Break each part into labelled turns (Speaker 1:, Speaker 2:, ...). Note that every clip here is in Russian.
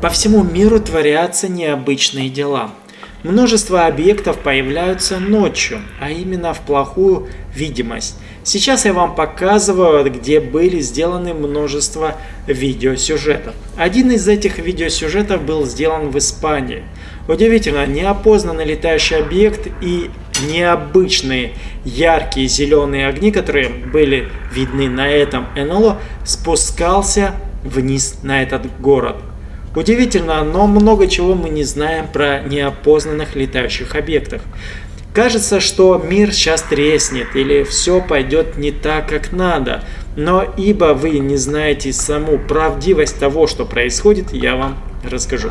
Speaker 1: По всему миру творятся необычные дела. Множество объектов появляются ночью, а именно в плохую видимость. Сейчас я вам показываю, где были сделаны множество видеосюжетов. Один из этих видеосюжетов был сделан в Испании. Удивительно, неопознанный летающий объект и необычные яркие зеленые огни, которые были видны на этом НЛО, спускался вниз на этот город. Удивительно, но много чего мы не знаем про неопознанных летающих объектов. Кажется, что мир сейчас треснет или все пойдет не так, как надо. Но ибо вы не знаете саму правдивость того, что происходит, я вам расскажу.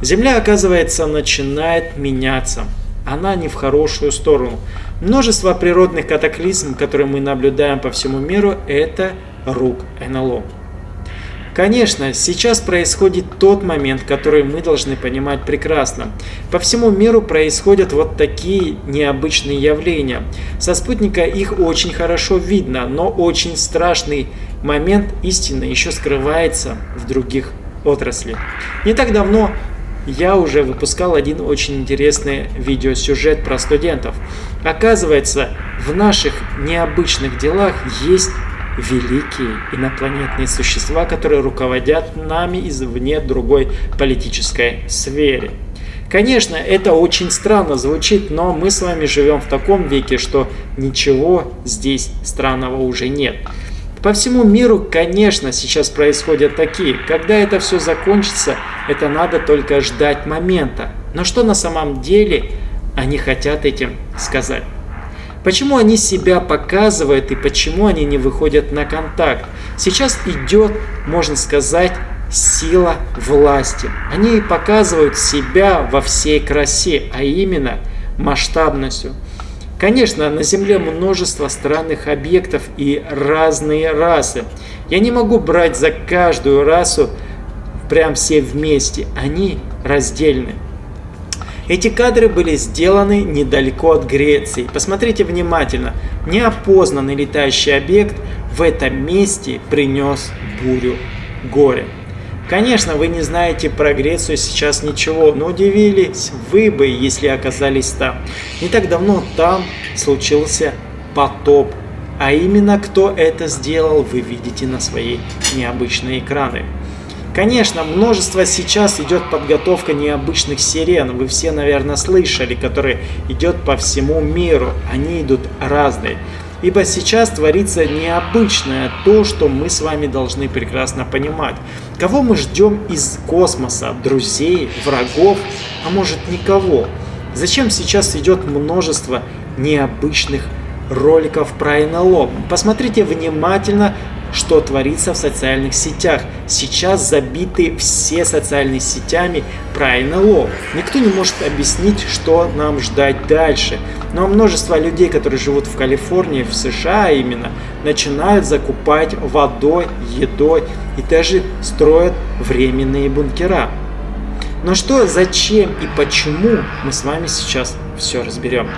Speaker 1: Земля, оказывается, начинает меняться. Она не в хорошую сторону. Множество природных катаклизм, которые мы наблюдаем по всему миру, это рук НЛО. Конечно, сейчас происходит тот момент, который мы должны понимать прекрасно. По всему миру происходят вот такие необычные явления. Со спутника их очень хорошо видно, но очень страшный момент истины еще скрывается в других отраслях. Не так давно я уже выпускал один очень интересный видеосюжет про студентов. Оказывается, в наших необычных делах есть великие инопланетные существа, которые руководят нами извне другой политической сфере. Конечно, это очень странно звучит, но мы с вами живем в таком веке, что ничего здесь странного уже нет. По всему миру, конечно, сейчас происходят такие. Когда это все закончится, это надо только ждать момента. Но что на самом деле они хотят этим сказать? Почему они себя показывают и почему они не выходят на контакт? Сейчас идет, можно сказать, сила власти. Они показывают себя во всей красе, а именно масштабностью. Конечно, на Земле множество странных объектов и разные расы. Я не могу брать за каждую расу прям все вместе, они раздельны. Эти кадры были сделаны недалеко от Греции. Посмотрите внимательно. Неопознанный летающий объект в этом месте принес бурю горя. Конечно, вы не знаете про Грецию сейчас ничего, но удивились вы бы, если оказались там. Не так давно там случился потоп. А именно кто это сделал, вы видите на свои необычные экраны. Конечно, множество сейчас идет подготовка необычных сирен. Вы все, наверное, слышали, которые идет по всему миру. Они идут разные. Ибо сейчас творится необычное то, что мы с вами должны прекрасно понимать. Кого мы ждем из космоса? Друзей, врагов, а может никого? Зачем сейчас идет множество необычных роликов про НЛО? Посмотрите внимательно что творится в социальных сетях. Сейчас забиты все социальные сетями про НЛО. Никто не может объяснить, что нам ждать дальше. Но множество людей, которые живут в Калифорнии, в США именно, начинают закупать водой, едой и даже строят временные бункера. Но что, зачем и почему мы с вами сейчас все разберем.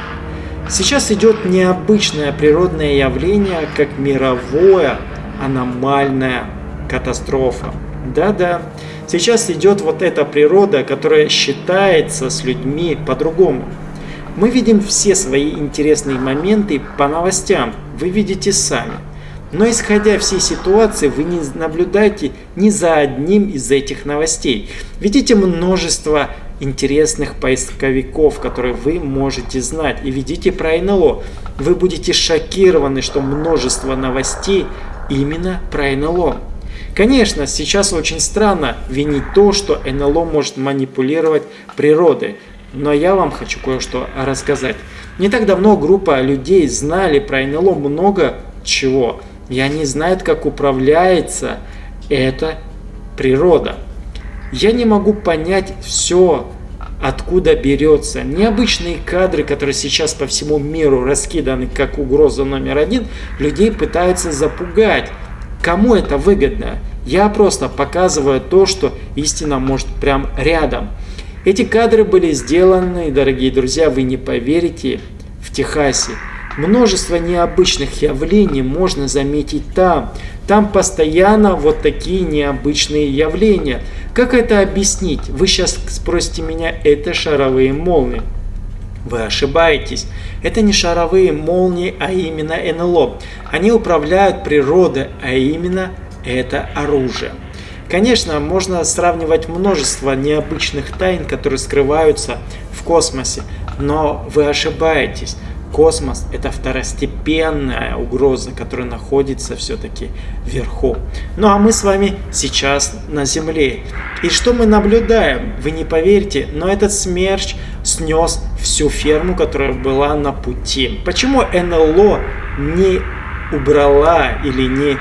Speaker 1: Сейчас идет необычное природное явление, как мировое аномальная катастрофа. Да-да, сейчас идет вот эта природа, которая считается с людьми по-другому. Мы видим все свои интересные моменты по новостям, вы видите сами. Но исходя всей ситуации, вы не наблюдаете ни за одним из этих новостей. Видите множество интересных поисковиков, которые вы можете знать. И видите про НЛО. Вы будете шокированы, что множество новостей именно про НЛО. Конечно, сейчас очень странно винить то, что НЛО может манипулировать природой, но я вам хочу кое-что рассказать. Не так давно группа людей знали про НЛО много чего, и они знают, как управляется эта природа. Я не могу понять все, откуда берется. Необычные кадры, которые сейчас по всему миру раскиданы как угроза номер один, людей пытаются запугать. Кому это выгодно? Я просто показываю то, что истина может прям рядом. Эти кадры были сделаны, дорогие друзья, вы не поверите, в Техасе. Множество необычных явлений можно заметить там. Там постоянно вот такие необычные явления. Как это объяснить? Вы сейчас спросите меня, это шаровые молнии. Вы ошибаетесь. Это не шаровые молнии, а именно НЛО. Они управляют природой, а именно это оружие. Конечно, можно сравнивать множество необычных тайн, которые скрываются в космосе, но вы ошибаетесь. Космос – это второстепенная угроза, которая находится все-таки вверху. Ну а мы с вами сейчас на Земле. И что мы наблюдаем? Вы не поверите, но этот смерч снес всю ферму, которая была на пути. Почему НЛО не убрала или не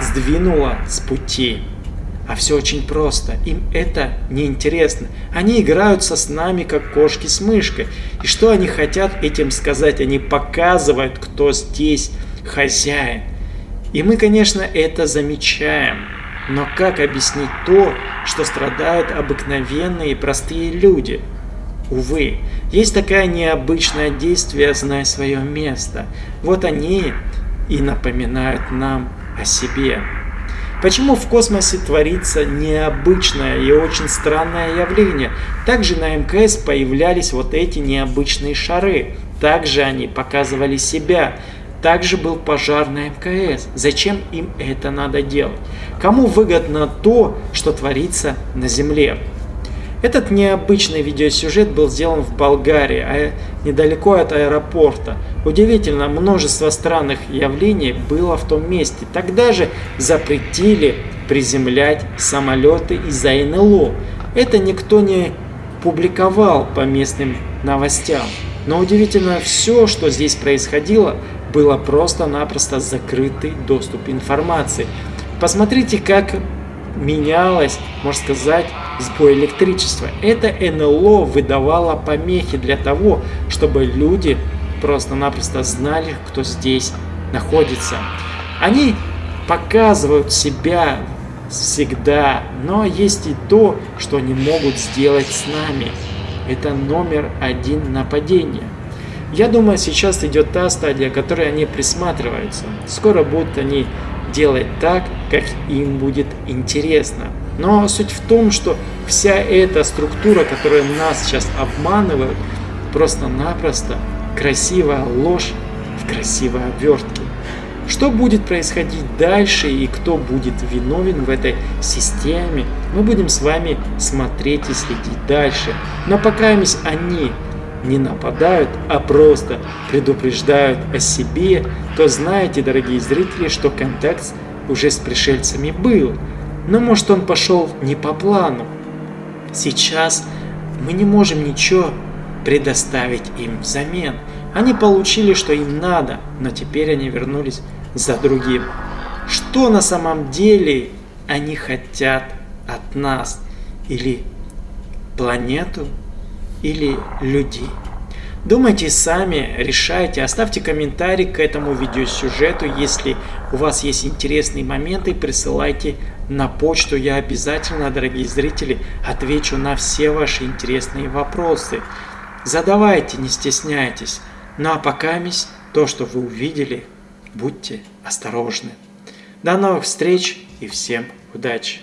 Speaker 1: сдвинула с пути? А все очень просто. Им это не интересно. Они играются с нами, как кошки с мышкой. И что они хотят этим сказать? Они показывают, кто здесь хозяин. И мы, конечно, это замечаем. Но как объяснить то, что страдают обыкновенные простые люди? Увы, есть такое необычное действие «Знай свое место». Вот они и напоминают нам о себе. Почему в космосе творится необычное и очень странное явление? Также на МКС появлялись вот эти необычные шары. Также они показывали себя. Также был пожар на МКС. Зачем им это надо делать? Кому выгодно то, что творится на Земле? Этот необычный видеосюжет был сделан в Болгарии, а недалеко от аэропорта. Удивительно, множество странных явлений было в том месте. Тогда же запретили приземлять самолеты из-за НЛО. Это никто не публиковал по местным новостям. Но удивительно, все, что здесь происходило, было просто-напросто закрытый доступ информации. Посмотрите, как менялось, можно сказать, сбой электричества. Это НЛО выдавало помехи для того, чтобы люди просто-напросто знали, кто здесь находится. Они показывают себя всегда, но есть и то, что они могут сделать с нами. Это номер один нападения. Я думаю, сейчас идет та стадия, которой они присматриваются. Скоро будут они делать так, как им будет интересно. Но суть в том, что вся эта структура, которая нас сейчас обманывает, просто-напросто красивая ложь в красивой обвертке. Что будет происходить дальше и кто будет виновен в этой системе, мы будем с вами смотреть и следить дальше. Но пока они не нападают, а просто предупреждают о себе, то знаете, дорогие зрители, что контакт уже с пришельцами был. Но может он пошел не по плану. Сейчас мы не можем ничего предоставить им взамен. Они получили, что им надо, но теперь они вернулись за другим. Что на самом деле они хотят от нас? Или планету, или людей? Думайте сами, решайте, оставьте комментарий к этому видеосюжету, если у вас есть интересные моменты, присылайте на почту, я обязательно, дорогие зрители, отвечу на все ваши интересные вопросы. Задавайте, не стесняйтесь. Ну а пока мись, то, что вы увидели, будьте осторожны. До новых встреч и всем удачи!